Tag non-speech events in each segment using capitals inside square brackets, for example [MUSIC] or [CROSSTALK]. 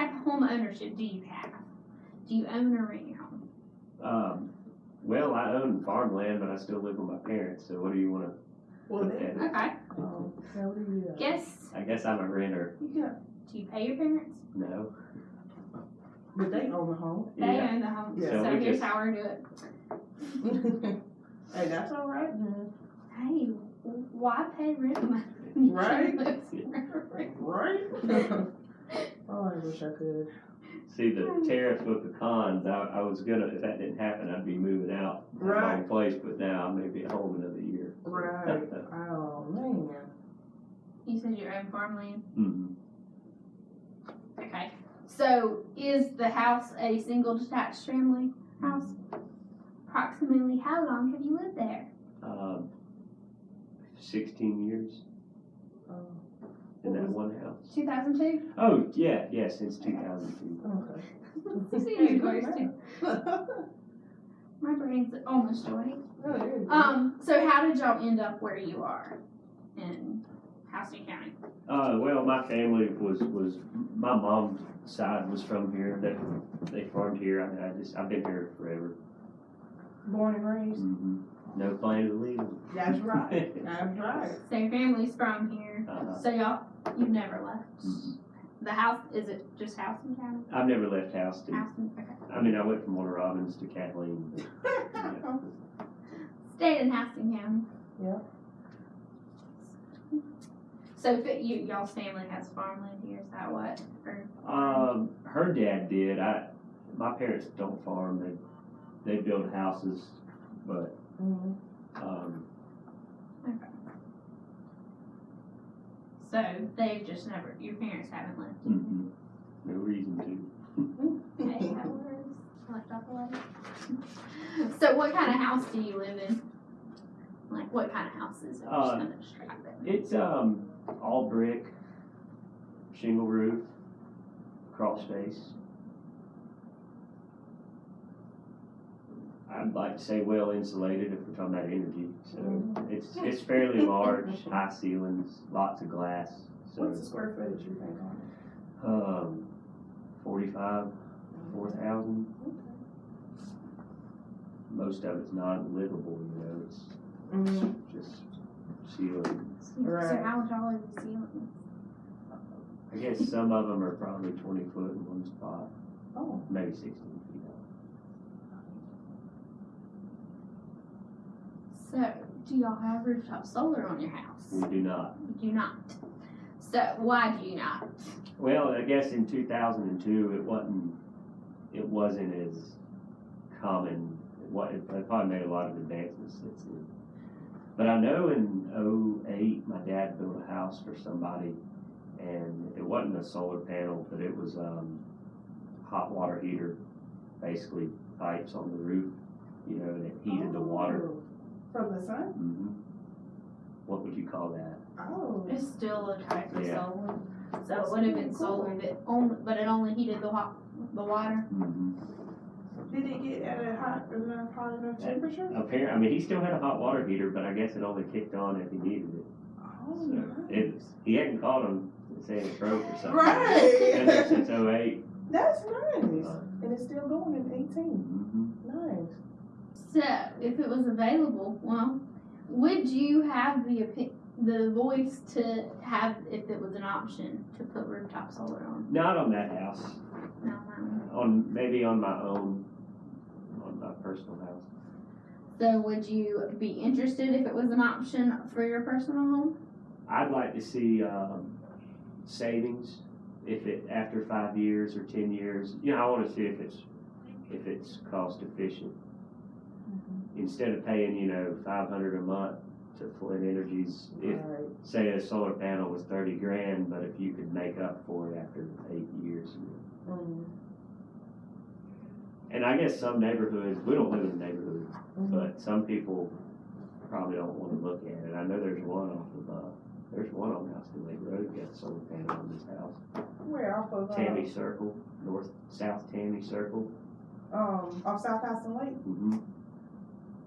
type of home ownership do you have? Do you own or rent your home? Um, well, I own farmland, but I still live with my parents, so what do you wanna Well, put then, that in? Okay. um, so do you, uh, Guess, I guess I'm a renter, you got, do you pay your parents? no? but they own the home. They Yeah. own the home. Yeah. So So here's just- how we do it. [LAUGHS] Hey, that's all right then. Hey, why pay rent money? Right. [LAUGHS] Right. [LAUGHS] Right? Oh, I wish I could. See, the tariffs with the cons, I, I was gonna, if that didn't happen, I'd be moving out. of my Right. own place, but now I may be at home another year. Right. [LAUGHS] Oh, man. You said you own farmland. Mhm. Okay. So is the house a single detached family house? Approximately how long have you lived there? Um, sixteen years Oh, in that one house. 2002? Oh, yeah, yeah, since two thousand two. okay. [LAUGHS] See, you good guys too. My brain's almost joy. Oh, there you go. Um, so how did y'all end up where you are in Houston County? Uh, well, my family was, was, my mom's side was from here, that, they farmed here, I, I just, I've been here forever. Born and raised. Mhm. No plan to leave. That's right. [LAUGHS] That's right. Same family's from here. Uh-huh. So y'all, you've never left. Mhm. The house, is it just Houston County? I've never left Houston. Houston, okay. I mean, I went from Warner Robins to Kathleen. [LAUGHS] Stayed in Houston County. Yeah. So if it, you, y'all's family has farmland here, is that what? Or, Um, her dad did. I, my parents don't farm. They, they build houses, but, Mhm. um, so they've just never, your parents haven't lived. mm-mm, no reason to. Hey, that was left off the. So what kind of house do you live in? Like what kind of house is it? Uh, gonna. It's, um, all brick, shingle roof, crawl space. I'd like to say well insulated if we're talking about energy. So mm-hmm. it's it's fairly large, high ceilings, lots of glass. So What's the square footage you think on? Um, 45, 4,000. Okay. Most of it's not livable, you know, it's mm. just ceiling. Right. So how tall are the ceilings? I guess some of them are probably 20 foot in one spot. Oh. Maybe 16. So do y'all have rooftop solar on your house? We do not. You do not. So why do you not? Well, I guess in two thousand and two, it wasn't, it wasn't as common. It wa- it probably made a lot of advancements since then. But I know in 08, my dad built a house for somebody, and it wasn't a solar panel, but it was, um, hot water heater, basically pipes on the roof, you know, and it heated the water. From the sun? hmm What would you call that? Oh. It's still a type of Yeah. solar. So it would have been solar, but only, but it only heated the hot, the water. hmm Did it get at a hot enough, hot enough Yeah. temperature? Apparently, I mean, he still had a hot water heater, but I guess it only kicked on if he needed it. Oh, So nice. it was, he hadn't called him saying it broke or something. Right. Since '08. That's nice. Uh, And it's still going in eighteen. mhm. Nice. So if it was available, well, would you have the the voice to have if it was an option to put rooftop solar on? Not on that house. No, no. On maybe on my own, on my personal house. So would you be interested if it was an option for your personal home? I'd like to see um, savings if it after five years or ten years. You know, I want to see if it's if it's cost efficient. Instead of paying, you know, five hundred a month to Flint Energies, if Right. say a solar panel was thirty grand, but if you could make up for it after eight years. Mm. And I guess some neighborhoods, we don't live in neighborhoods, neighborhood, Mhm. but some people probably don't wanna look at it. I know there's one off of, uh, there's one on Houston Lake Road, got a solar panel on this house. Where off of, uh, Tammy Circle, north, south Tammy Circle. um, off South Houston Lake? hmm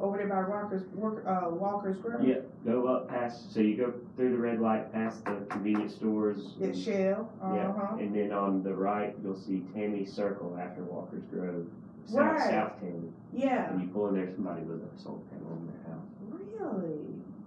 over there by Walker's, work, uh, Walker's Grill? Yeah, go up past, so you go through the red light, past the convenience stores. It's Shell, Yeah, uh-huh. and then on the right, you'll see Tammy Circle after Walker's Grove, south, Right. south Tammy. Yeah, And you pull in there, somebody with a solar panel on their house. really?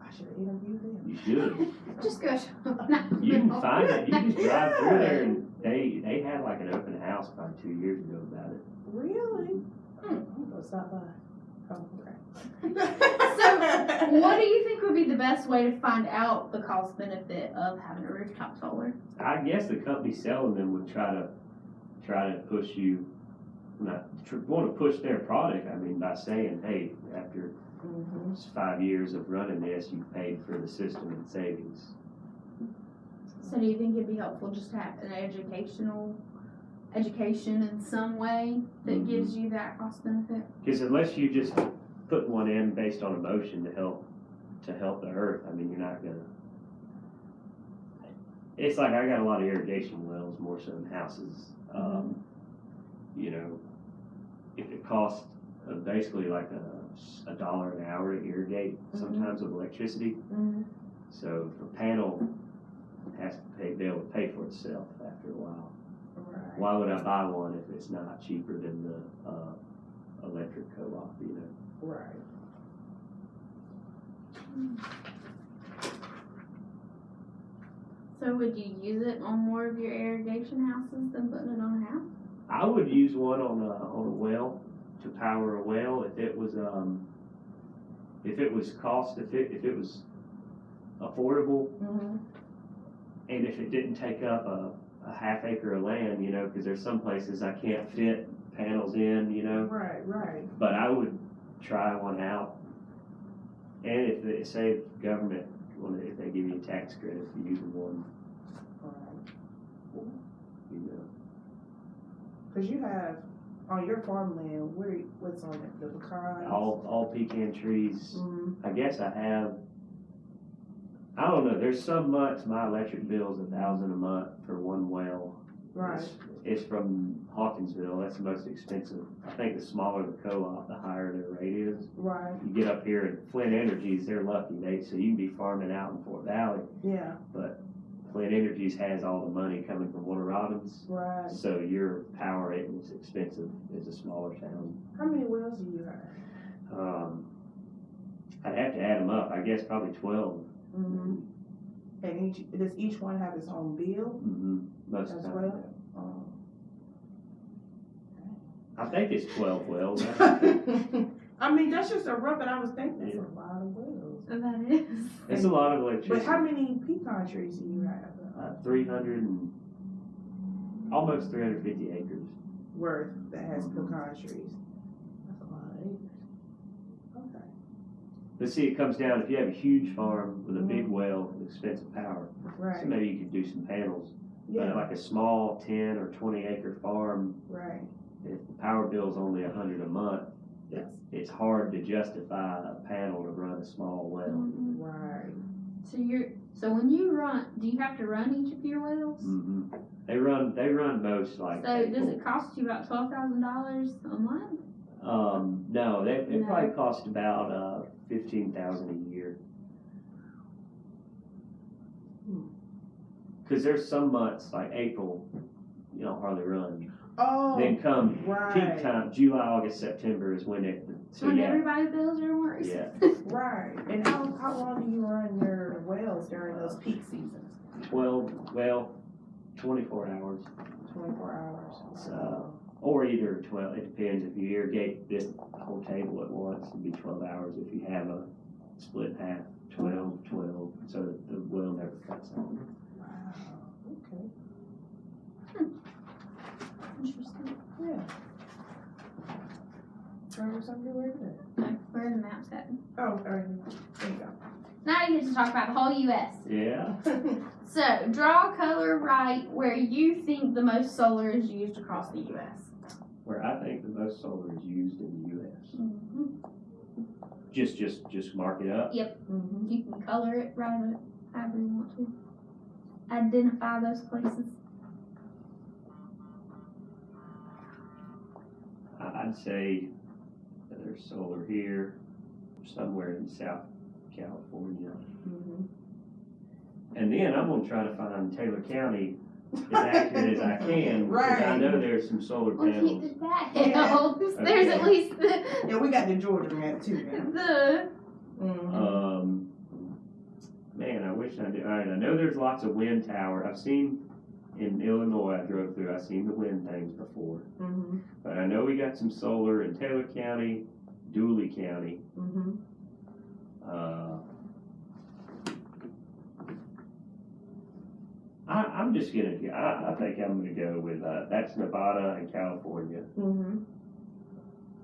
I should interview them. You should. [LAUGHS] Just go. [LAUGHS] You can find it. You just drive through there, and they they had like an open house probably two years ago about it. Really? Hmm. I'm gonna stop by. Oh, okay. So, What do you think would be the best way to find out the cost benefit of having a rooftop solar? I guess the company selling them would try to try to push you, not tr- want to push their product. I mean, by saying, hey, after Mhm. Five years of running this, you've paid for the system and savings. So do you think it'd be helpful just to have an educational education in some way that Mhm. gives you that cost benefit? Because unless you just put one in based on emotion to help to help the earth, I mean, you're not gonna. It's like I got a lot of irrigation wells more so than houses. Um, you know, if it costs uh, basically like a, a dollar an hour to irrigate, Mhm. sometimes with electricity. Mhm. So if a panel has to pay, be able to pay for itself after a while. Right. Why would I buy one if it's not cheaper than the uh, electric co-op? You know. Right. So would you use it on more of your irrigation houses than putting it on a house? I would use one on a on a well to power a well if it was um if it was cost if it if it was affordable Mm-hmm. and if it didn't take up a, a half acre of land, you know, because there's some places I can't fit panels in, you know. Right, right. But I would try one out. And if they say government, if they give you a tax credit for using one, Right. you know. Cause you have, on your farmland, where, what's on it, the pecans? All, all pecan trees, Mhm. I guess I have, I don't know, there's some months my electric bill's a thousand a month for one well. Right, It's- It's from Hawkinsville, that's the most expensive. I think the smaller the co-op, the higher their rate is. right, You get up here at Flint Energies, they're lucky, they, so you can be farming out in Fort Valley, yeah, but Flint Energies has all the money coming from Warner Robins. right. So your power isn't as expensive as a smaller town. How many wells do you have? Um, I'd have to add them up, I guess probably twelve. Mm-hmm. And each, does each one have its own bill Mm-hmm. Most as well? Oh. I think it's twelve wells. [LAUGHS] [LAUGHS] I mean, that's just a rough, and I was thinking, that's a lot of wells. So that is. It's a lot of But how many pecan trees do you have Uh, three hundred and, almost three hundred fifty acres. worth that has pecan trees? That's a lot of acres. Okay. But see, it comes down, if you have a huge farm with a big well with expensive power, so Right, maybe you could do some panels. But yeah, like a small ten or twenty acre farm, right, if the power bill's only a hundred a month, yes, it's hard to justify a panel to run a small well. Mhm. right. So you're so when you run, do you have to run each of your wells? hmm They run, they run most like. So does April. it cost you about twelve thousand dollars a month? Um, no, they, it No. probably cost about, uh, fifteen thousand a year. Hmm. Cause there's some months, like April, you don't hardly run. Oh, Then come peak time, July, August, September is when it, so when yeah, everybody bills are worse. Yeah. [LAUGHS] right. And how, how long do you run your wells during those peak seasons? twelve, well, twenty-four hours. Twenty-four hours? So- Or either twelve, it depends, if you irrigate this whole table at once, it'd be twelve hours, if you have a split half, 12, 12, so that the well never cuts off. Wow, okay, hmm. Interesting. yeah. Learn something new every day. Okay, where are the maps at? Oh, there you there you Now you get to talk about the whole U.S. Yeah. So draw a color right where you think the most solar is used across the U.S. where I think the most solar is used in the US. Mm-hmm. Just, just, just mark it up. Mhm. You can color it right up however you want to. Identify those places. I- I'd say that there's solar here, somewhere in South California. Mhm. And then I'm gonna try to find Taylor County as accurate as I can, because I know there's some solar Well, panels. keep that Yeah. helps. [LAUGHS] There's at least the, Yeah, we got the Georgia map too now. the Mhm. Um, man, I wish I knew. All right, I know there's lots of wind tower. I've seen in Illinois. I drove through. I've seen the wind things before. Mhm. But I know we got some solar in Taylor County, Dooly County. Mhm. Uh, I, I'm just gonna. I, I think I'm gonna go with uh, that's Nevada and California. Mhm.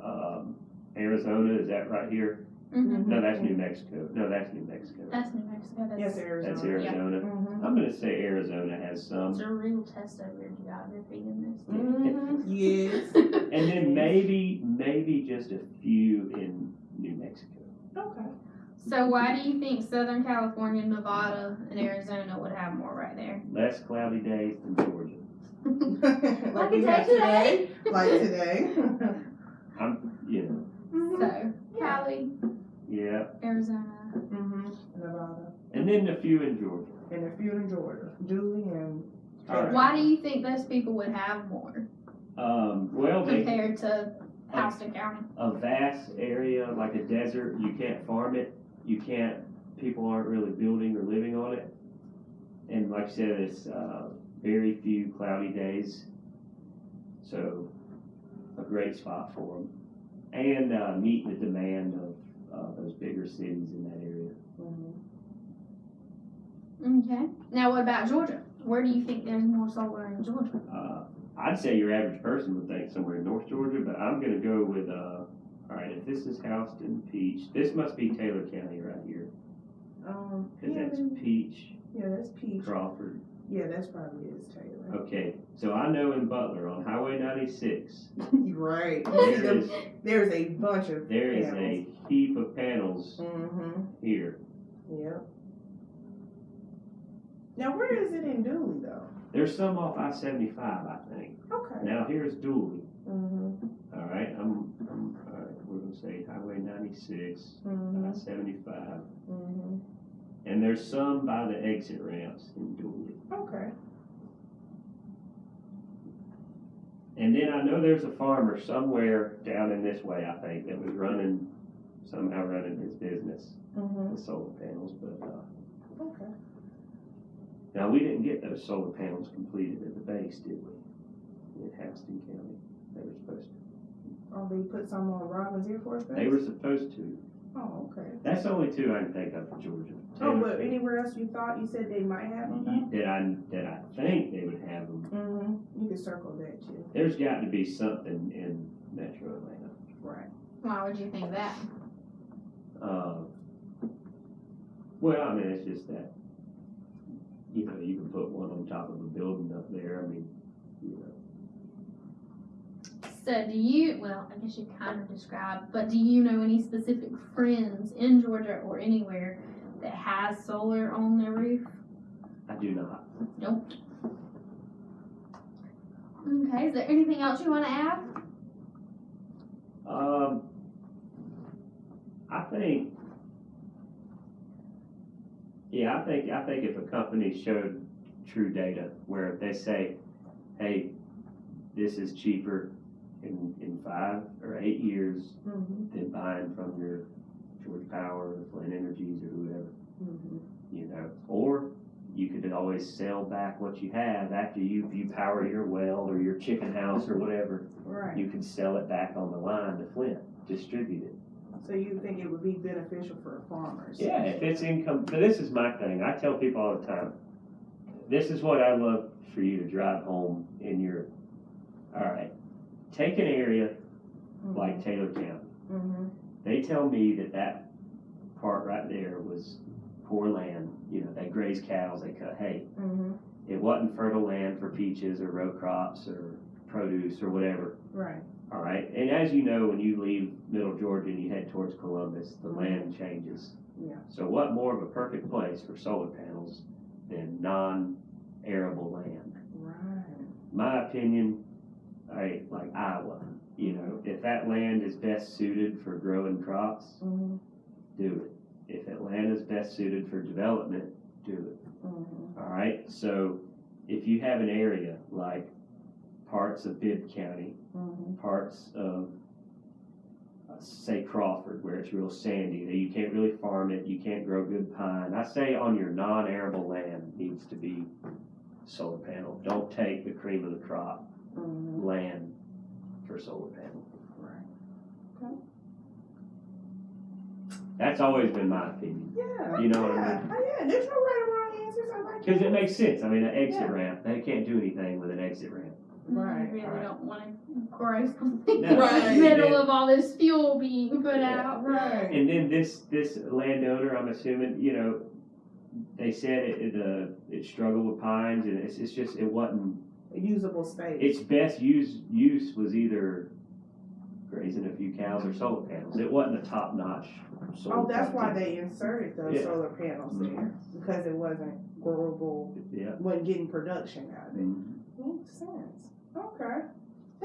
Um, Arizona is that right here? mhm. No, that's New Mexico. No, that's New Mexico. that's New Mexico. That's, Yes, Arizona. That's Arizona. Mhm. I'm gonna say Arizona has some. It's a real test of your geography in this. Mhm. Yes. And then [LAUGHS] maybe, maybe just a few in New Mexico. Okay. So why do you think Southern California, Nevada, and Arizona would have more right there? Less cloudy days than Georgia. [LAUGHS] like a we day have today. Like today. I'm, you know, So Cali, yeah. Arizona. Mm-hmm. Nevada. And then a few in Georgia. And a few in Georgia. Dooly and. All right. Why do you think those people would have more Um, well, they, compared to Houston County? a vast area like a desert, you can't farm it. You can't, people aren't really building or living on it. And like I said, it's, uh, very few cloudy days. So, a great spot for them. And, uh, meet the demand of, uh, those bigger cities in that area. Mhm. Okay. Now what about Georgia? Where do you think there's more solar in Georgia? Uh, I'd say your average person would think somewhere in North Georgia, but I'm gonna go with, if this is Houston, Peach, this must be Taylor County right here. Um, Cause yeah, that's Peach, yeah, that's Peach. Crawford. Yeah, that's probably is Taylor. Okay, so I know in Butler on Highway ninety-six, [LAUGHS] You're right. there is, There's a bunch of. there is a heap of panels Mm-hmm. here. Yep. Now, where is it in Dooly though? There's some off I seventy-five, I think. Okay. Now here's Dooly, Mm-hmm. all right, I'm, 96, mm-hmm. I 75. Mm-hmm. And there's some by the exit ramps in Dooly. Okay. And then I know there's a farmer somewhere down in this way, I think, that was running, somehow running his business mm-hmm. with solar panels. But uh, okay. Now we didn't get those solar panels completed at the base, did we? In Houston County, they were supposed to. Oh, they put some on Robins Air Force Base? they were supposed to. Oh, okay. That's the only two I can think of for Georgia. Oh, but anywhere else you thought, you said they might have them? That I, that I think they would have them. Mm-hmm. You could circle that too. There's got to be something in Metro Atlanta. Right. Why would you think that? Uh, well, I mean, it's just that, you know, you can put one on top of a building up there, I mean, you know. So do you, well, I guess you kind of described, but do you know any specific friends in Georgia or anywhere that has solar on their roof? I do not. Nope. Okay, is there anything else you want to add? Um, I think, yeah, I think, I think if a company showed true data where they say, hey, this is cheaper in, in five or eight years Mm-hmm. than buying from your Georgia Power or Flint Energies or whoever, Mm-hmm. you know, or you could always sell back what you have after you, you power your well or your chicken house or whatever. Right. You can sell it back on the line to Flint, distribute it. So you think it would be beneficial for farmers? Yeah, if it's income, but this is my thing. I tell people all the time. This is what I love for you to drive home in your. All right, take an area like Taylor County. Mm-hmm. They tell me that that part right there was poor land. You know, they graze cows, they cut hay. Mm-hmm. It wasn't fertile land for peaches or row crops or produce or whatever. Right. All right, and as you know, when you leave Middle Georgia and you head towards Columbus, the land changes. Yeah. So what more of a perfect place for solar panels than non-arable land? Right. My opinion, I like Iowa. You know, if that land is best suited for growing crops, Mm-hmm. do it. If Atlanta is best suited for development, do it. Mhm. All right, so if you have an area like parts of Bibb County, Mhm. parts of, uh, say Crawford, where it's real sandy, that you can't really farm it, you can't grow good pine. I say on your non-arable land needs to be solar panel. Don't take the cream of the crop Mhm. land for solar panels. Right. Okay. That's always been my opinion. Yeah. You know what I mean? Oh, yeah, there's no right or wrong answers. I like Because it makes sense. I mean, an exit Yeah. ramp, they can't do anything with an exit ramp. Right, You really right. don't wanna grow something No. in the Right. middle of all this fuel being put Yeah. out. Right. And then this, this landowner, I'm assuming, you know, they said it, it, uh, it struggled with pines and it's, it's just, it wasn't, A usable space. its best use, use was either grazing a few cows or solar panels. It wasn't a top-notch solar. Oh, that's why they inserted those Yeah. solar panels Mhm. there, because it wasn't growable, Yeah. wasn't getting production out of it. Mhm. Makes sense. Okay.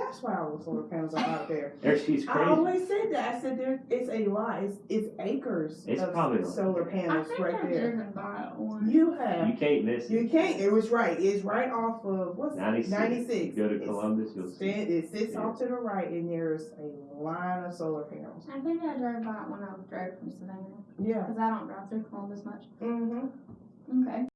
That's why all the solar panels are out there. There, she's crazy. I always said that. I said there, it's a lot. It's, it's acres It's of probably solar I panels think right I've there. by. You have. You can't miss it. You can't. It was right. It's right off of what's 96. 96. Go to It's- Columbus, you'll see. Stand, it sits Yeah. off to the right, and there's a line of solar panels. I think I drove by it when I drove from Savannah, Yeah. cause I don't drive through Columbus much. Mm-hmm. Okay.